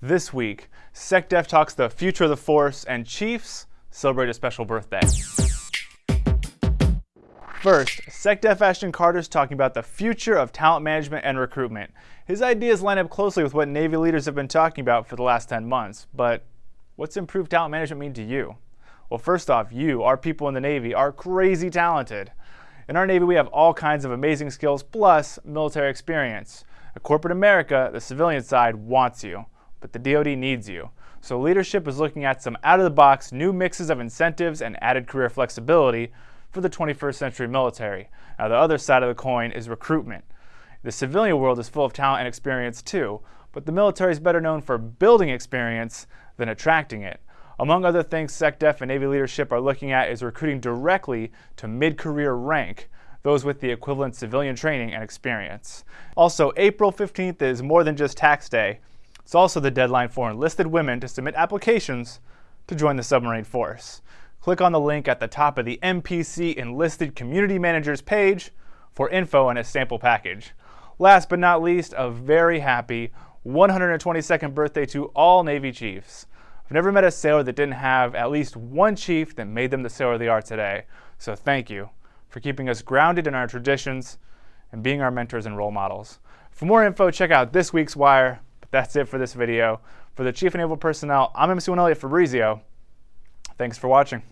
This week, SecDef talks the future of the force, and Chiefs celebrate a special birthday. First, SecDef Ashton Carter is talking about the future of talent management and recruitment. His ideas line up closely with what Navy leaders have been talking about for the last 10 months, but what's improved talent management mean to you? Well, first off, you, our people in the Navy, are crazy talented. In our Navy, we have all kinds of amazing skills plus military experience. At corporate America, the civilian side wants you, but the DoD needs you. So leadership is looking at some out-of-the-box new mixes of incentives and added career flexibility for the 21st century military. Now the other side of the coin is recruitment. The civilian world is full of talent and experience too, but the military is better known for building experience than attracting it. Among other things SecDef and Navy leadership are looking at is recruiting directly to mid-career rank, those with the equivalent civilian training and experience. Also, April 15th is more than just tax day. It's also the deadline for enlisted women to submit applications to join the submarine force. Click on the link at the top of the NPC Enlisted Community Managers page for info and a sample package. Last but not least, a very happy 122nd birthday to all Navy Chiefs. I've never met a sailor that didn't have at least one chief that made them the sailor they are today. So thank you for keeping us grounded in our traditions and being our mentors and role models. For more info, check out this week's Wire. That's it for this video. For the Chief Naval Personnel, I'm MC1 Elliott Fabrizio. Thanks for watching.